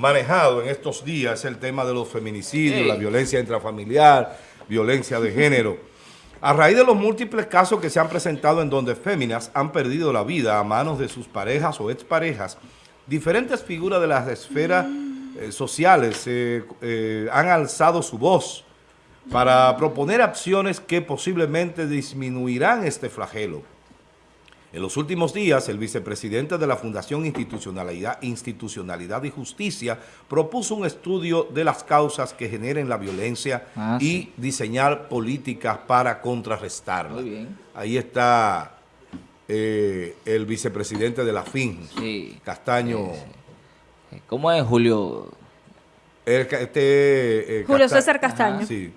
manejado en estos días el tema de los feminicidios, la violencia intrafamiliar, violencia de género. A raíz de los múltiples casos que se han presentado en donde féminas han perdido la vida a manos de sus parejas o exparejas, diferentes figuras de las esferas eh, sociales eh, eh, han alzado su voz para proponer acciones que posiblemente disminuirán este flagelo. En los últimos días, el vicepresidente de la Fundación Institucionalidad, Institucionalidad y Justicia propuso un estudio de las causas que generen la violencia ah, y diseñar políticas para contrarrestarla. Muy bien. Ahí está eh, el vicepresidente de la FIN, Castaño. ¿Cómo es Julio? este, eh, Julio César Castaño. sí.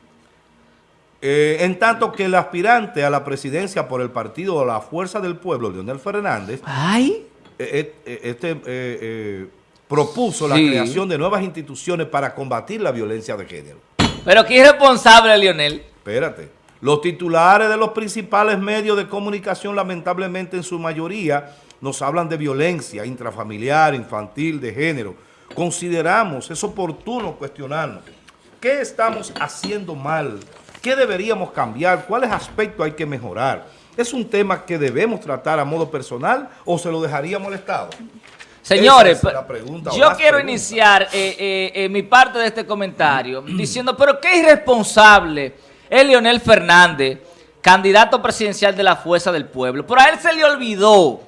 Eh, en tanto que el aspirante a la presidencia por el partido la Fuerza del Pueblo, Leonel Fernández, Ay. Eh, eh, este, propuso la creación de nuevas instituciones para combatir la violencia de género. Pero ¿qué responsable, Leonel? Espérate. Los titulares de los principales medios de comunicación, lamentablemente en su mayoría, nos hablan de violencia intrafamiliar, infantil, de género. Consideramos es oportuno cuestionarnos. ¿Qué estamos haciendo mal ¿Qué deberíamos cambiar? ¿Cuáles aspectos hay que mejorar? ¿Es un tema que debemos tratar a modo personal o se lo dejaría molestado? Señores, yo quiero iniciar eh, eh, eh, mi parte de este comentario diciendo, pero qué irresponsable es Leonel Fernández, candidato presidencial de la Fuerza del Pueblo. Pero a él se le olvidó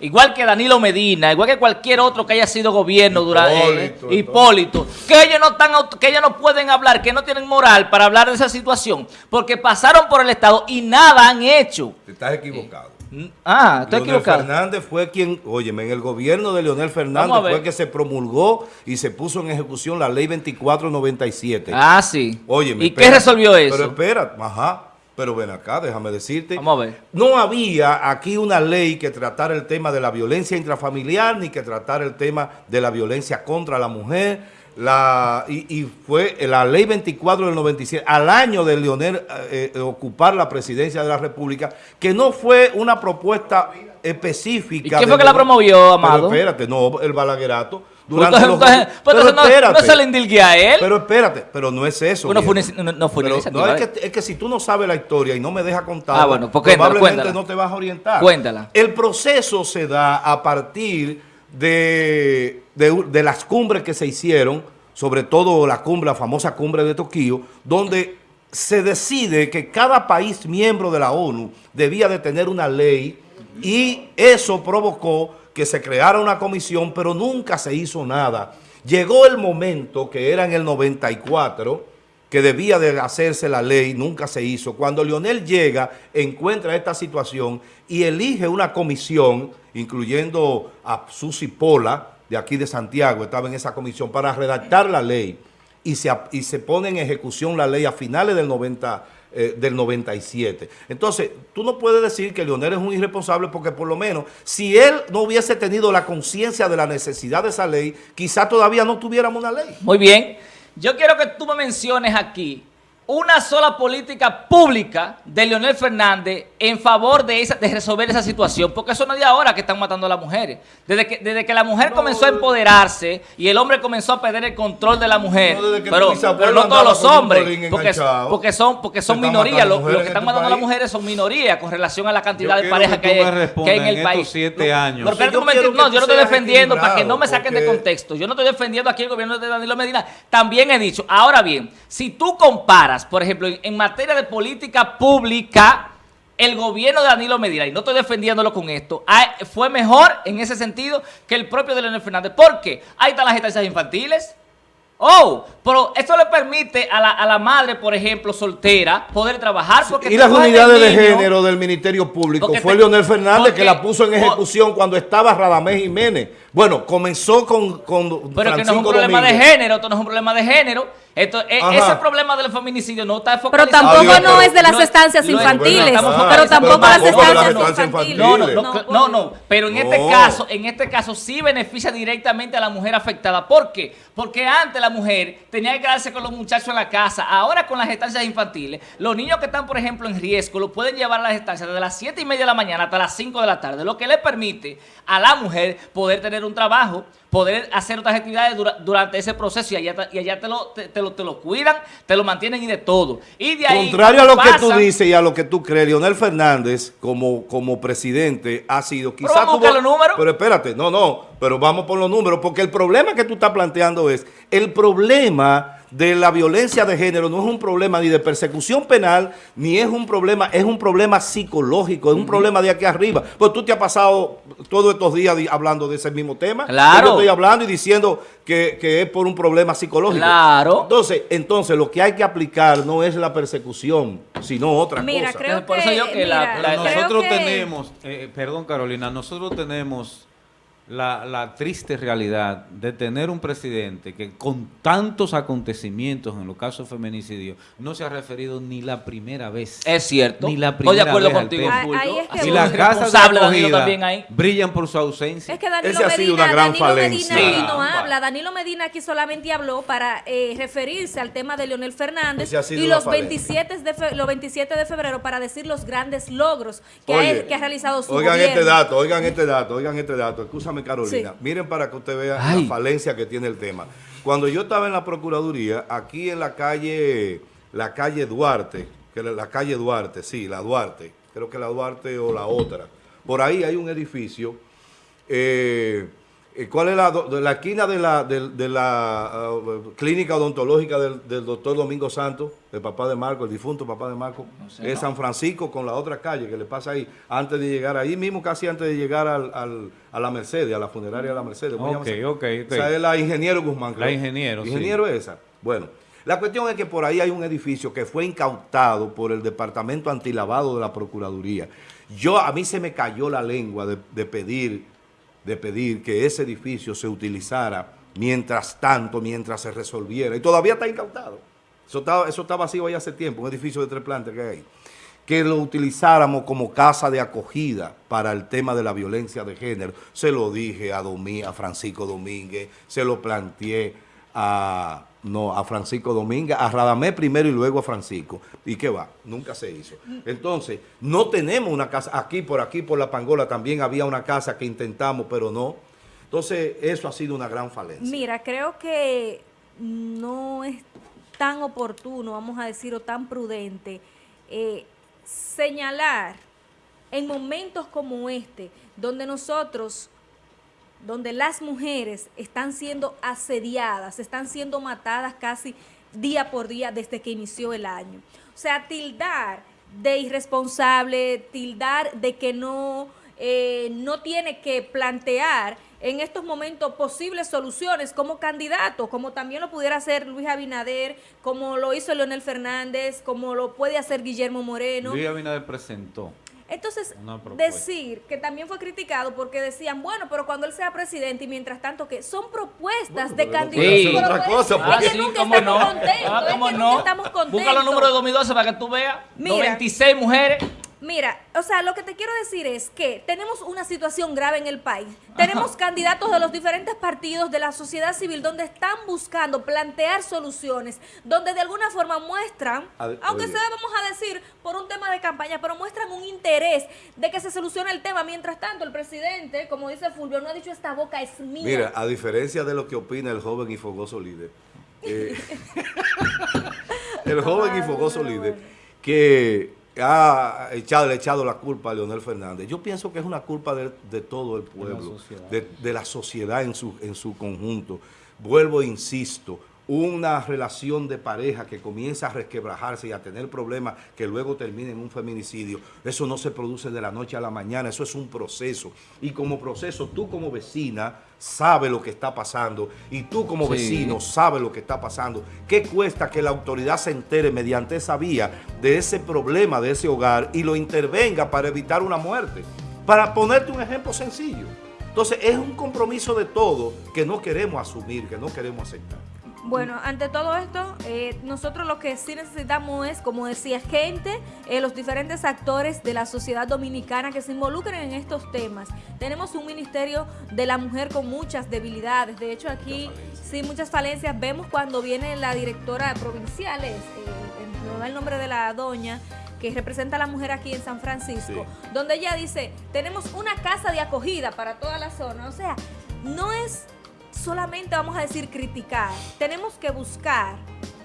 igual que Danilo Medina, igual que cualquier otro que haya sido gobierno durante Hipólito, que ellos no están que ellos no pueden hablar, que no tienen moral para hablar de esa situación, porque pasaron por el Estado y nada han hecho. Estás equivocado. Ah, estoy Leonel equivocado. Fernández fue quien, óyeme, en el gobierno de Leonel Fernández fue que se promulgó y se puso en ejecución la ley 2497. Ah, sí. Óyeme. ¿Y qué resolvió eso? Pero espera, ajá. Pero ven acá, déjame decirte. Vamos a ver. No había aquí una ley que tratara el tema de la violencia intrafamiliar ni que tratara el tema de la violencia contra la mujer. La, y, fue la ley 24 del 97, al año de Leonel eh, eh, ocupar la presidencia de la República, que no fue una propuesta específica. ¿Y quién fue que la promovió, Amado? Pero espérate, no, el balaguerato. Durante los, pero, no, no, se le indilgue a él. Pero espérate, pero no es eso. no, fue no, fue no es que, es que si tú no sabes la historia y no me dejas contar, ah, bueno, pues probablemente no te vas a orientar. Cuéntala. El proceso se da a partir de, de, las cumbres que se hicieron, sobre todo la cumbre, la famosa cumbre de Tokio, donde se decide que cada país miembro de la ONU debía de tener una ley y eso provocó que se creara una comisión, pero nunca se hizo nada. Llegó el momento, que era en el 94, que debía de hacerse la ley, nunca se hizo. Cuando Lionel llega, encuentra esta situación y elige una comisión, incluyendo a Susi Pola, de aquí de Santiago, estaba en esa comisión, para redactar la ley. Y se, y se pone en ejecución la ley a finales del 90 eh, del 97. Entonces, tú no puedes decir que Leonel es un irresponsable porque por lo menos si él no hubiese tenido la conciencia de la necesidad de esa ley, quizá todavía no tuviéramos una ley. Muy bien. Yo quiero que tú me menciones aquí una sola política pública de Leonel Fernández en favor de, esa, de resolver esa situación, porque eso no es de ahora que están matando a las mujeres. Desde que, desde que la mujer comenzó a empoderarse y el hombre comenzó a perder el control de la mujer, pero, no todos los hombres, porque, porque, son, porque son minorías, los, que están matando a las mujeres son minorías con relación a la cantidad de parejas que, hay, en el país. Siete años. Pero yo no, yo no estoy defendiendo, para que no me saquen de contexto, yo no estoy defendiendo aquí el gobierno de Danilo Medina, también he dicho, ahora bien, si tú comparas por ejemplo, en, materia de política pública, el gobierno de Danilo Medina, y no estoy defendiéndolo con esto, fue mejor en ese sentido que el propio de Leonel Fernández. ¿Por qué? Ahí están las estancias infantiles, Oh, pero eso le permite a la, a la, madre, por ejemplo, soltera, poder trabajar. Porque y las unidades de género del Ministerio Público fue Leonel Fernández que la puso en ejecución cuando estaba Radamés Jiménez. Bueno, comenzó con, con Pero que no es un problema de género, esto no es un problema de género. Esto, e, ese problema del feminicidio no está enfocado. Pero tampoco no es de las estancias infantiles. pero tampoco las estancias infantiles. No, no, no, no, Pero en este caso, en este caso sí beneficia directamente a la mujer afectada. ¿Por qué? Porque antes la mujer tenía que quedarse con los muchachos en la casa. Ahora con las estancias infantiles, los niños que están, por ejemplo, en riesgo, lo pueden llevar a las estancias desde las 7 y media de la mañana hasta las 5 de la tarde, lo que le permite a la mujer poder tener tener un trabajo, poder hacer otras actividades durante ese proceso y allá, y allá te, lo, te, lo, te, lo, cuidan, te lo mantienen y de todo. Y de ahí, Contrario a lo que tú dices y a lo que tú crees, Leonel Fernández como, como presidente ha sido quizás... Pero vamos los números. Pero espérate, no, no, pero vamos por los números, porque el problema que tú estás planteando es el problema de la violencia de género no es un problema ni de persecución penal, ni es un problema, es un problema psicológico, es un problema de aquí arriba. Pues tú te has pasado todos estos días hablando de ese mismo tema. Claro. Yo estoy hablando y diciendo que, es por un problema psicológico. Claro. Entonces, entonces, lo que hay que aplicar no es la persecución, sino otra mira, cosa. Creo por eso yo que nosotros tenemos, eh, perdón Carolina, nosotros tenemos la, la, triste realidad de tener un presidente que con tantos acontecimientos en los casos de feminicidio no se ha referido ni la primera vez. Es cierto. Ni la primera Estoy de acuerdo contigo. y las casas de acogida brillan por su ausencia. Es que Danilo Medina, ha sido una gran Danilo falencia. Medina aquí no habla. Danilo Medina aquí solamente habló para eh, referirse al tema de Leonel Fernández y los 27, de los 27 de febrero para decir los grandes logros que, ha, que ha, realizado su oigan este dato, oigan este dato, oigan este dato. Escúchame Carolina. Miren para que usted vea la falencia que tiene el tema. Cuando yo estaba en la Procuraduría, aquí en la calle, la calle Duarte, que la calle Duarte, sí, la Duarte, creo que la Duarte o la otra, por ahí hay un edificio eh, ¿Cuál es la, la esquina de la, de, la uh, clínica odontológica del, doctor Domingo Santos, el papá de Marco, el difunto papá de Marco? es San Francisco con la otra calle que le pasa ahí, antes de llegar ahí mismo, casi antes de llegar al, a la Mercedes, a la funeraria de la Mercedes. Ok, ok, Esa es la Ingeniero Guzmán. La Ingeniero, Ingeniero es esa. Bueno, la cuestión es que por ahí hay un edificio que fue incautado por el Departamento Antilavado de la Procuraduría. Yo, a mí se me cayó la lengua de pedir de pedir que ese edificio se utilizara mientras tanto, mientras se resolviera. Y todavía está incautado. Eso está, eso está vacío ahí hace tiempo, un edificio de tres plantas que hay. Que lo utilizáramos como casa de acogida para el tema de la violencia de género. Se lo dije a, Domí, a Francisco Domínguez, se lo planteé a, no, a Francisco Domínguez, a Radamé primero y luego a Francisco. ¿Y qué va? Nunca se hizo. Entonces, no tenemos una casa, aquí por aquí, por la Pangola también había una casa que intentamos, pero no. Entonces, eso ha sido una gran falencia. Mira, creo que no es tan oportuno, vamos a decir, o tan prudente eh, señalar en momentos como este, donde nosotros donde las mujeres están siendo asediadas, están siendo matadas casi día por día desde que inició el año. O sea, tildar de irresponsable, tildar de que no, eh, no tiene que plantear en estos momentos posibles soluciones como candidato, como también lo pudiera hacer Luis Abinader, como lo hizo Leonel Fernández, como lo puede hacer Guillermo Moreno. Luis Abinader presentó entonces, decir que también fue criticado porque decían, bueno, pero cuando él sea presidente y mientras tanto que son propuestas de candidatos. Sí. Otra cosa, es que nunca estamos no. contentos, ah, es que nunca estamos contentos. Busca los números de 2012 para que tú veas. Mira, 96 mujeres Mira, o sea, lo que te quiero decir es que tenemos una situación grave en el país. Tenemos candidatos de los diferentes partidos de la sociedad civil donde están buscando plantear soluciones, donde de alguna forma muestran, aunque sea, vamos a decir, por un tema de campaña, pero muestran un interés de que se solucione el tema. Mientras tanto, el presidente, como dice Fulvio, no ha dicho esta boca es mía. Mira, a diferencia de lo que opina el joven y fogoso líder, eh, el joven y fogoso líder, que ha echado, echado la culpa a Leonel Fernández. Yo pienso que es una culpa de, todo el pueblo, de, la sociedad en su, en su conjunto. Vuelvo e insisto, una relación de pareja que comienza a resquebrajarse y a tener problemas que luego termina en un feminicidio, eso no se produce de la noche a la mañana, eso es un proceso. Y como proceso, tú como vecina sabes lo que está pasando y tú como vecino sabes lo que está pasando. ¿Qué cuesta que la autoridad se entere mediante esa vía de ese problema de ese hogar y lo intervenga para evitar una muerte? Para ponerte un ejemplo sencillo. Entonces es un compromiso de todo que no queremos asumir, que no queremos aceptar. Bueno, ante todo esto, eh, nosotros lo que sí necesitamos es, como decía, gente, eh, los diferentes actores de la sociedad dominicana que se involucren en estos temas. Tenemos un Ministerio de la Mujer con muchas debilidades. De hecho, aquí sí muchas falencias. Vemos cuando viene la directora provincial, eh, no da el nombre de la doña, que representa a la mujer aquí en San Francisco, donde ella dice, tenemos una casa de acogida para toda la zona. O sea, no es solamente, vamos a decir, criticar. Tenemos que buscar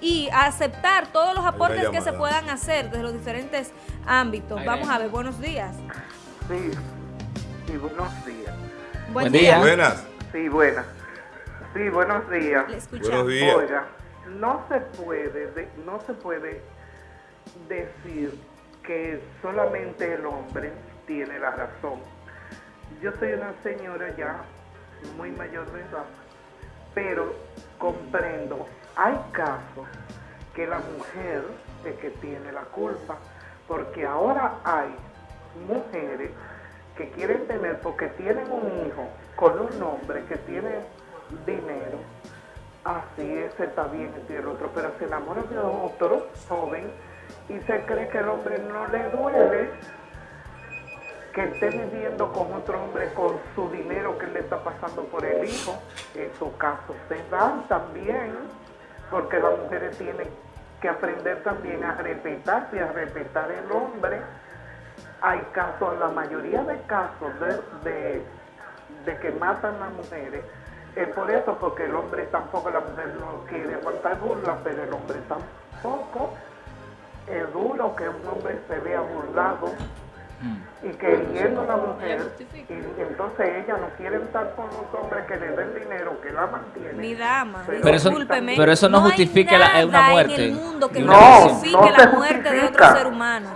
y aceptar todos los aportes que se puedan hacer desde los diferentes ámbitos. Vamos a ver, buenos días. Sí, sí, buenos días. Buen día. Buenas. Sí, buenas. Sí, buenos días. buenos días. Oiga, no se puede, no se puede decir que solamente el hombre tiene la razón. Yo soy una señora ya muy mayor de edad, pero comprendo, hay casos que la mujer es que tiene la culpa, porque ahora hay mujeres que quieren tener, porque tienen un hijo con un hombre que tiene dinero, así es, está bien y el otro, pero se enamora de otro joven y se cree que el hombre no le duele que esté viviendo con otro hombre con su dinero que le está pasando por el hijo. Esos casos se dan también, porque las mujeres tienen que aprender también a respetarse y a respetar el hombre. Hay casos, la mayoría de casos de, de, que matan a las mujeres, es por eso, porque el hombre tampoco, la mujer no quiere aguantar burla, pero el hombre tampoco. Es duro que un hombre se vea burlado y queriendo a la mujer, y entonces ella no quiere estar con los hombres que le den dinero, que la mantienen. Mi dama, pero, eso, pero eso no, justifica la, una muerte. En el mundo que no, justifique la muerte de otro ser humano.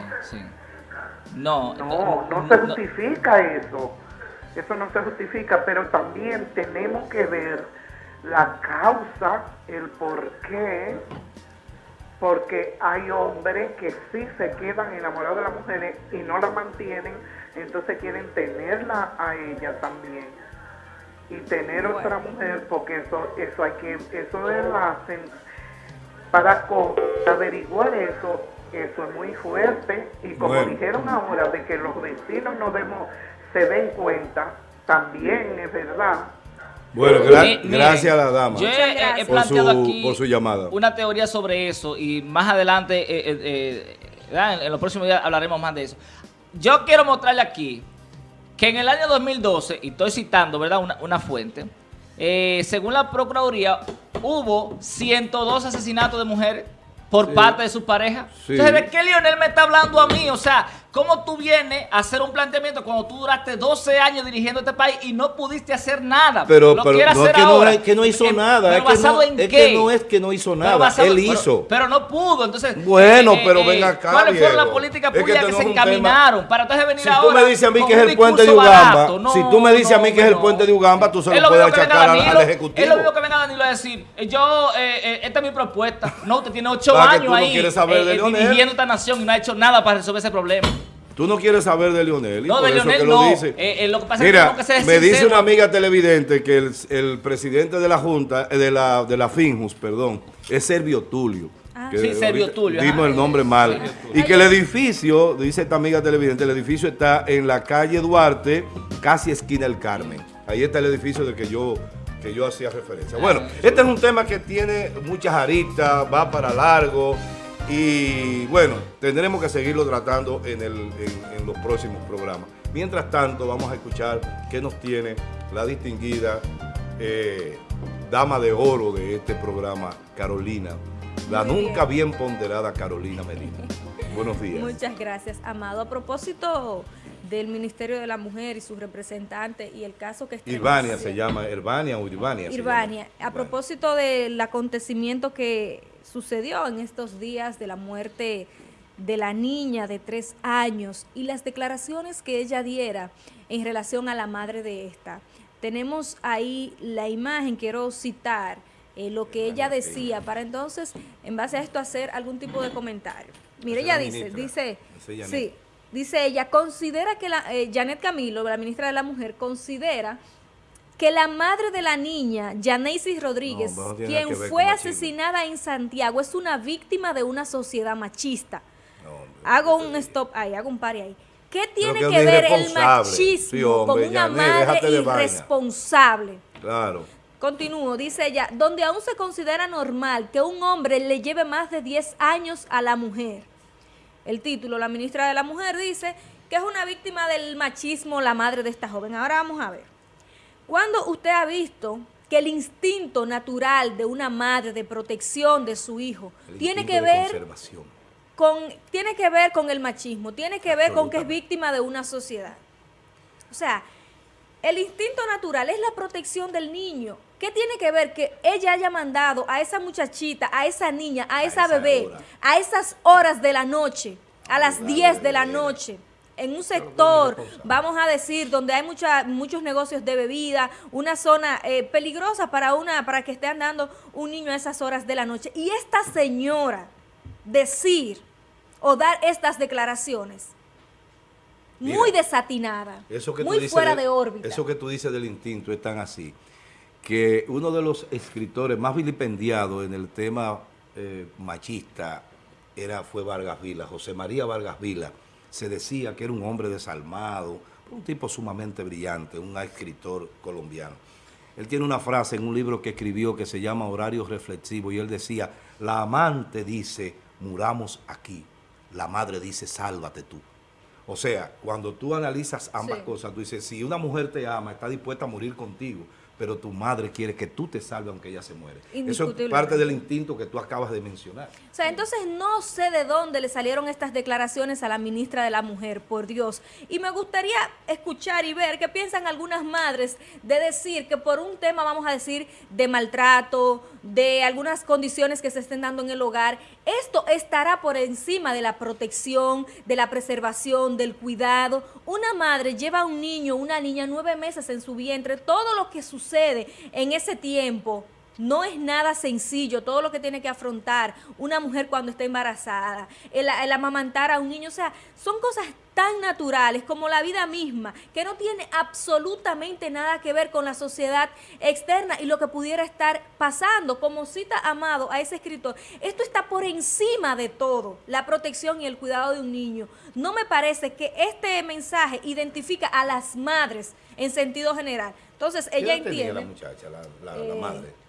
No, no, no se justifica eso. Eso no se justifica, pero también tenemos que ver la causa, el por qué porque hay hombres que sí se quedan enamorados de las mujeres y no la mantienen, entonces quieren tenerla a ella también y tener otra mujer porque eso eso hay que eso es la para averiguar eso eso es muy fuerte. Y como dijeron ahora de que los vecinos no demos se den cuenta también es verdad bueno, gracias a la dama yo he, planteado aquí por su llamada. una teoría sobre eso y más adelante, eh, eh, eh, en, los próximos días hablaremos más de eso. Yo quiero mostrarle aquí que en el año 2012, y estoy citando ¿verdad? Una, una fuente, según la Procuraduría, hubo 102 asesinatos de mujeres por parte de su pareja. Entonces, ¿de qué Lionel me está hablando a mí? O sea, ¿cómo tú vienes a hacer un planteamiento cuando tú duraste 12 años dirigiendo este país y no pudiste hacer nada? Pero, lo pero no, es que no, es que no hizo nada. es basado que no, en es qué? que no es que no hizo nada. Él hizo. Pero, no pudo. Entonces, bueno, eh, pero eh, venga acá. ¿Cuáles fueron las políticas públicas que, se encaminaron? Para entonces venir si ahora. Si tú me dices a mí que es el puente de Ugamba, si tú me dices a mí que es el puente de Ugamba, tú se lo puedes achacar al Ejecutivo. Es lo mismo que venga Danilo a decir, eh, yo, esta es mi propuesta. No, usted tiene 8 años ahí dirigiendo esta nación y no ha hecho nada para resolver ese problema. Tú no quieres saber de Lionel. no, de Lionel que no. Lo dice. Eh, eh, lo que pasa Mira, es que, me dice una amiga televidente que el, el, presidente de la Junta, eh, de la, de la Finjus, perdón, es Servio Tulio. Ah. sí, Servio Tulio. Dimos el nombre mal. Y que el edificio, dice esta amiga televidente, el edificio está en la calle Duarte, casi esquina del Carmen. Ahí está el edificio del que yo que yo hacía referencia. Bueno, este es un tema que tiene muchas aristas, va para largo. Y bueno, tendremos que seguirlo tratando en, los próximos programas. Mientras tanto, vamos a escuchar qué nos tiene la distinguida eh, dama de oro de este programa, Carolina, la nunca bien. ponderada Carolina Medina. Buenos días. Muchas gracias, Amado. A propósito del Ministerio de la Mujer y sus representantes y el caso que está... Irvania se llama, Irvania o Irvania. Irvania. A propósito del acontecimiento que sucedió en estos días de la muerte de la niña de tres años y las declaraciones que ella diera en relación a la madre de esta. Tenemos ahí la imagen, quiero citar eh, lo que ella decía para entonces, en base a esto, hacer algún tipo de comentario. Mire, ella dice, dice, sí, dice ella, considera que la, eh, Janet Camilo, la ministra de la Mujer, considera que la madre de la niña, Janeisi Rodríguez, quien fue asesinada en Santiago, es una víctima de una sociedad machista. hago un stop ahí, hago un pare ahí. ¿Qué tiene que, ver el machismo con una madre irresponsable? Claro. Continúo, dice ella, donde aún se considera normal que un hombre le lleve más de 10 años a la mujer. El título, la ministra de la Mujer dice que es una víctima del machismo la madre de esta joven. Ahora vamos a ver. Cuando usted ha visto que el instinto natural de una madre de protección de su hijo tiene que ver con tiene que ver con el machismo, tiene que ver con que es víctima de una sociedad. O sea, el instinto natural es la protección del niño. ¿Qué tiene que ver que ella haya mandado a esa muchachita, a esa niña, a esa, bebé, a esas horas de la noche, a las 10 de la noche, en un sector, vamos a decir, donde hay mucha, muchos negocios de bebida, una zona eh, peligrosa para, una, para que esté andando un niño a esas horas de la noche. Y esta señora decir o dar estas declaraciones, muy desatinada, muy fuera de, órbita. Eso que tú dices del instinto es tan así, que uno de los escritores más vilipendiados en el tema eh, machista era, fue Vargas Vila, José María Vargas Vila, se decía que era un hombre desalmado, un tipo sumamente brillante, un escritor colombiano. Él tiene una frase en un libro que escribió que se llama Horario Reflexivo y él decía, la amante dice, muramos aquí, la madre dice, sálvate tú. O sea, cuando tú analizas ambas cosas, tú dices, si una mujer te ama, está dispuesta a morir contigo, pero tu madre quiere que tú te salves aunque ella se muere. Eso es parte del instinto que tú acabas de mencionar. O sea, entonces no sé de dónde le salieron estas declaraciones a la ministra de la Mujer, por Dios. Y me gustaría escuchar y ver qué piensan algunas madres de decir que por un tema, vamos a decir, de maltrato, de algunas condiciones que se estén dando en el hogar, esto estará por encima de la protección, de la preservación, del cuidado. Una madre lleva a un niño, una niña, nueve meses en su vientre, todo lo que sucede en ese tiempo no es nada sencillo todo lo que tiene que afrontar una mujer cuando está embarazada, el, amamantar a un niño, o sea, son cosas tan naturales como la vida misma, que no tiene absolutamente nada que ver con la sociedad externa y lo que pudiera estar pasando, como cita Amado a ese escritor. Esto está por encima de todo, la protección y el cuidado de un niño. No me parece que este mensaje identifica a las madres en sentido general. Entonces, ella entiende... la muchacha, la, la eh, madre?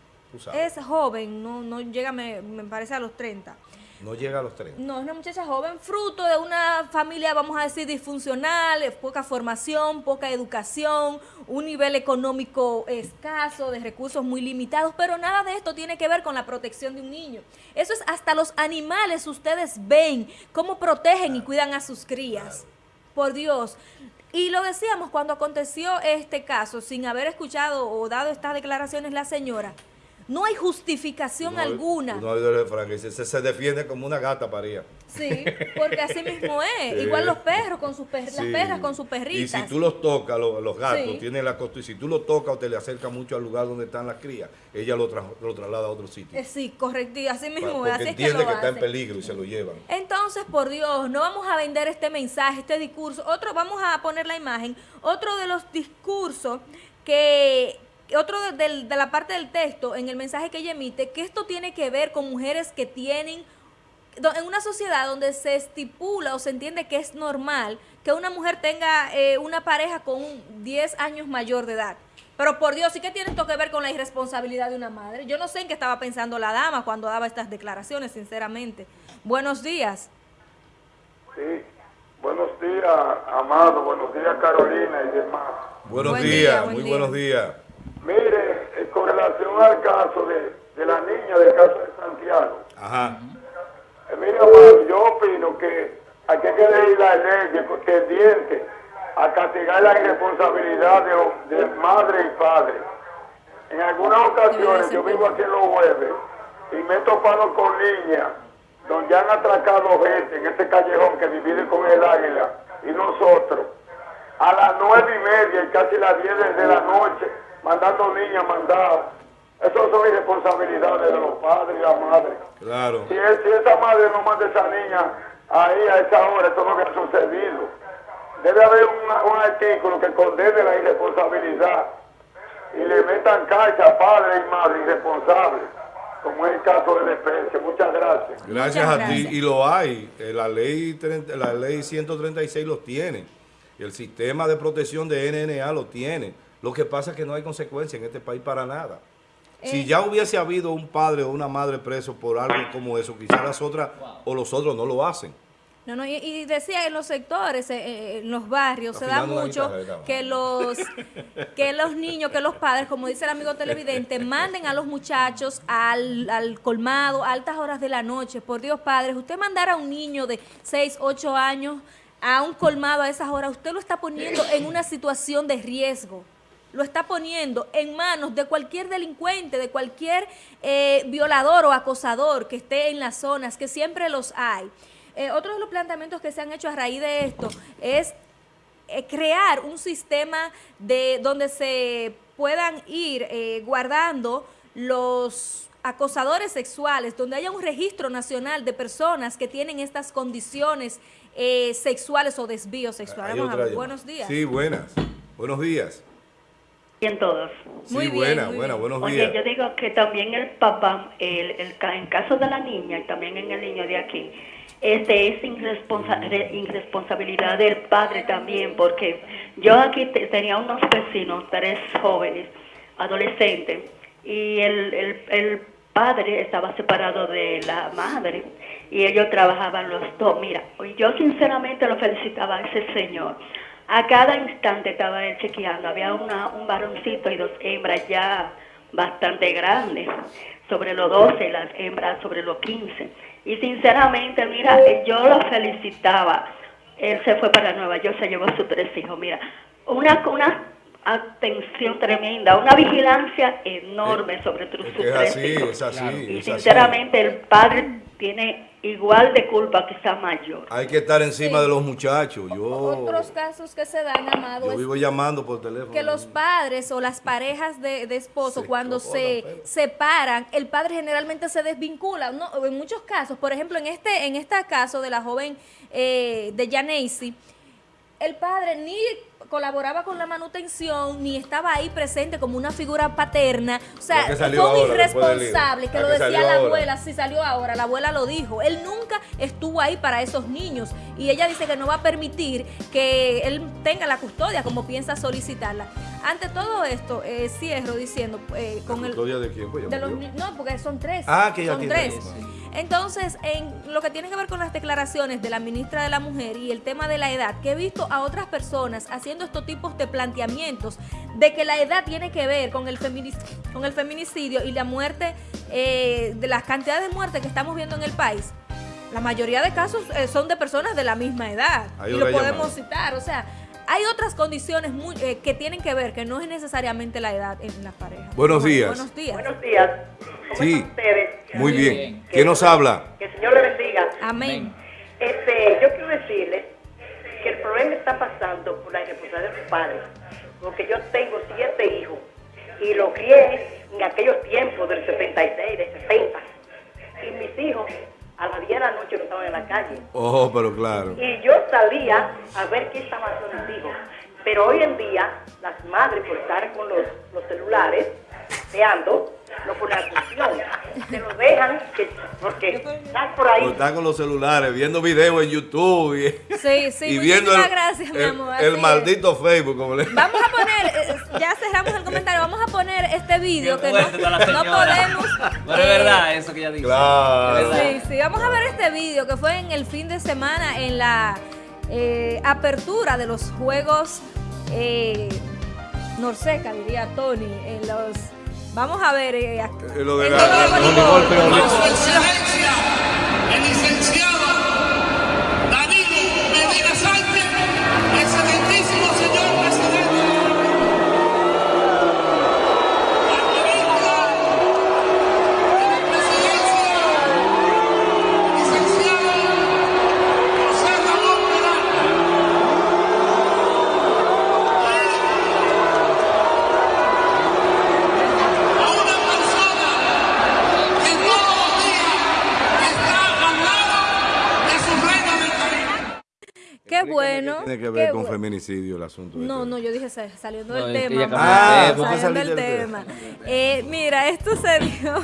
Es joven, no, no llega, me, me parece, a los 30. No llega a los 30. No, es una muchacha joven, fruto de una familia, vamos a decir, disfuncional, poca formación, poca educación, un nivel económico escaso, de recursos muy limitados, pero nada de esto tiene que ver con la protección de un niño. Eso es hasta los animales, ustedes ven cómo protegen y cuidan a sus crías. Por Dios. Y lo decíamos cuando aconteció este caso, sin haber escuchado o dado estas declaraciones la señora, no hay justificación alguna. No hay refrán que se, se, defiende como una gata paría. Sí, porque así mismo es. Igual los perros con sus perras, las perras con sus perritas. Y si tú los tocas, los, gatos, tienen la costumbre, y si tú los tocas o te le acercas mucho al lugar donde están las crías, ella lo, lo traslada a otro sitio. Eh, sí, correcto, así mismo es. Así entiende que, está en peligro y se lo llevan. Entonces, por Dios, no vamos a vender este mensaje, este discurso. Otro, vamos a poner la imagen. Otro de los discursos que otro de, la parte del texto, en el mensaje que ella emite, que esto tiene que ver con mujeres que tienen, en una sociedad donde se estipula o se entiende que es normal que una mujer tenga eh, una pareja con 10 años mayor de edad. Pero por Dios, ¿y qué tiene esto que ver con la irresponsabilidad de una madre? Yo no sé en qué estaba pensando la dama cuando daba estas declaraciones, sinceramente. Buenos días. Sí, buenos días, Amado, buenos días, Carolina y demás. Buenos días, muy buenos días. Mire, eh, con relación al caso de, la niña del caso de Santiago. Ajá. Eh, mira, yo opino que hay que ir la ley tendiente a castigar la irresponsabilidad de, de madre y padre. En algunas ocasiones, yo vivo aquí en los jueves y me he topado con niñas donde han atracado gente en este callejón que divide con el águila y nosotros a las nueve y media y casi las diez de la noche mandando niñas mandadas. Eso son irresponsabilidades de los padres y la madre. Claro. Si, si esa madre no manda a esa niña ahí a esa hora, eso no ha sucedido. Debe haber un artículo que condene la irresponsabilidad y le metan cacha a padre y madre irresponsables, como es el caso de la especie. Muchas gracias. Gracias a ti. Y lo hay. Eh, la ley, la ley 136 lo tiene. Y el sistema de protección de NNA lo tiene. Lo que pasa es que no hay consecuencia en este país para nada. Si eh. ya hubiese habido un padre o una madre preso por algo como eso, quizás las otras o los otros no lo hacen. No, no, y, decía en los sectores, eh, eh, en los barrios, se da mucho que los, que los niños, que los padres, como dice el amigo televidente, manden a los muchachos al, al colmado a altas horas de la noche. Por Dios, padres, usted mandar a un niño de 6, 8 años a un colmado a esas horas, usted lo está poniendo en una situación de riesgo lo está poniendo en manos de cualquier delincuente, de cualquier eh, violador o acosador que esté en las zonas, que siempre los hay. Eh, otro de los planteamientos que se han hecho a raíz de esto es eh, crear un sistema de donde se puedan ir eh, guardando los acosadores sexuales, donde haya un registro nacional de personas que tienen estas condiciones sexuales o desvíos sexuales. buenos días. Sí, buenas. Buenos días. Bien todos. Muy sí, buena, buena, buenos días. Oye, yo digo que también el papá, el, el, en caso de la niña y también en el niño de aquí, este es irresponsabilidad del padre también, porque yo aquí tenía unos vecinos, tres jóvenes, adolescentes, y el, el, el padre estaba separado de la madre y ellos trabajaban los dos. Mira, yo sinceramente lo felicitaba a ese señor. A cada instante estaba él chequeando, había una, un varoncito y dos hembras ya bastante grandes, sobre los 12, las hembras sobre los 15 y sinceramente, mira, yo lo felicitaba. Él se fue para Nueva York, se llevó a sus tres hijos. Mira, una, una atención tremenda, una vigilancia enorme sobre sus tres hijos. Es así, y sinceramente el padre tiene igual de culpa, quizá mayor. Hay que estar encima de los muchachos. Yo, Otros casos que se dan, Amado, yo vivo llamando por teléfono. Que los padres o las parejas de, de esposo, cuando se separan, el padre generalmente se desvincula. No, en muchos casos, por ejemplo, en este, en este caso de la joven eh, de Janacy, el padre ni colaboraba con la manutención, ni estaba ahí presente como una figura paterna. O sea, fue un irresponsable, que lo decía la abuela, si salió ahora, la abuela lo dijo. Él nunca estuvo ahí para esos niños. Y ella dice que no va a permitir que él tenga la custodia como piensa solicitarla. Ante todo esto, eh, cierro diciendo... Eh, con el, custodia de quién? Pues de los, no, porque son tres. Ah, que ya Son tres. Entonces, en lo que tiene que ver con las declaraciones de la ministra de la Mujer y el tema de la edad, que he visto a otras personas haciendo estos tipos de planteamientos de que la edad tiene que ver con el, con el feminicidio y la muerte, eh, de las cantidades de muertes que estamos viendo en el país, la mayoría de casos eh, son de personas de la misma edad. y lo podemos citar, o sea hay otras condiciones muy, eh, que tienen que ver, que no es necesariamente la edad en la pareja. Buenos días. Buenos días. Buenos días. ¿Cómo sí. están ustedes? Muy bien. ¿Quién nos habla? Que el Señor le bendiga. Amén. Este, yo quiero decirle que el problema está pasando por la irresponsabilidad de sus padres. Porque yo tengo siete hijos y los crié en aquellos tiempos del 76, del 70. Y mis hijos a las 10 de la noche no estaban en la calle. Oh, pero claro. Y yo salía a ver qué estaban haciendo mis hijos. Pero hoy en día, las madres, por estar con los, los celulares, veando, no ponen atención. Se lo dejan, que, porque están por ahí. están con los celulares, viendo videos en YouTube y, sí, sí, y viendo el, gracias, mi amor, el, maldito Facebook. Como le... Vamos a poner, eh, ya cerramos el comentario, vamos a poner este video que no, no, podemos. No es verdad eso que ya dijo. Claro. Sí, sí, vamos a ver este video que fue en el fin de semana en la eh, apertura de los Juegos eh, Norseca, diría Tony, en los Vamos a ver. Eh, eh, lo de la, Tiene que ver con feminicidio el asunto. No, no, yo dije saliendo del tema. Ah, saliendo del tema. Eh, mira, esto se dio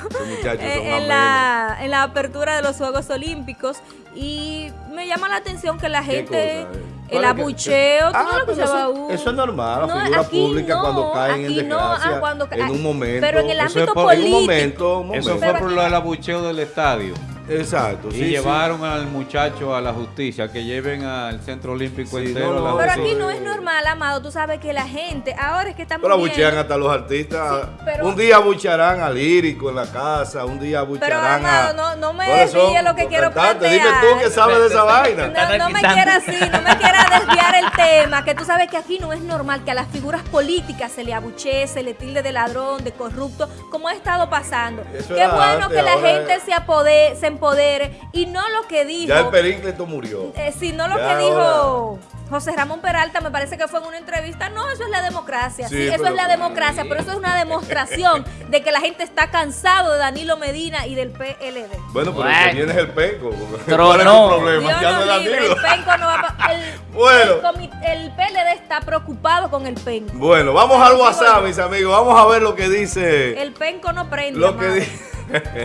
eh, en, la, en la apertura de los Juegos Olímpicos y me llama la atención que la gente... El abucheo, tú no lo ah, pues eso, eso, es normal, la figura pública cuando caen en desgracia, ah, en un momento. Pero en el ámbito político. En un momento, Eso fue por lo del abucheo del estadio. Exacto. Y sí, sí. llevaron al muchacho a la justicia, que lleven al Centro Olímpico Sí, entero no, a la no, Pero aquí no es normal, Amado. Tú sabes que la gente, ahora es que estamos Pero viendo- abuchean hasta los artistas. Sí, pero- un día abucharán al lírico en la casa, un día Pero abucharán Amado, a... no, no me ¿Cuáles son desvíe lo que quiero plantear. Dime tú que sabes de esa vaina. No, no me quitando. quiera así, no me quiera desviar el tema, que tú sabes que aquí no es normal que a las figuras políticas se le abuchee, se le tilde de ladrón, de corrupto, como ha estado pasando. Eso Qué bueno antes, que la gente es- se, apode- se empodere y no lo que dijo, Ya el Períncleto murió. eh, sino lo Ya que dijo José Ramón Peralta, me parece que fue en una entrevista, no, eso es la democracia, sí, Sí, eso pero- es la democracia, pero eso es una demostración de que la gente está cansado de Danilo Medina y del PLD. Bueno, pero Bueno. el que viene es el penco. ¿Cuál es tu problema? Dios Ya no libre, Danilo. el penco no va pa- el, Bueno. el, el PLD está preocupado con el penco. Bueno, vamos al WhatsApp, mis amigos. Vamos a ver lo que dice... El penco no prende. Lo que dice...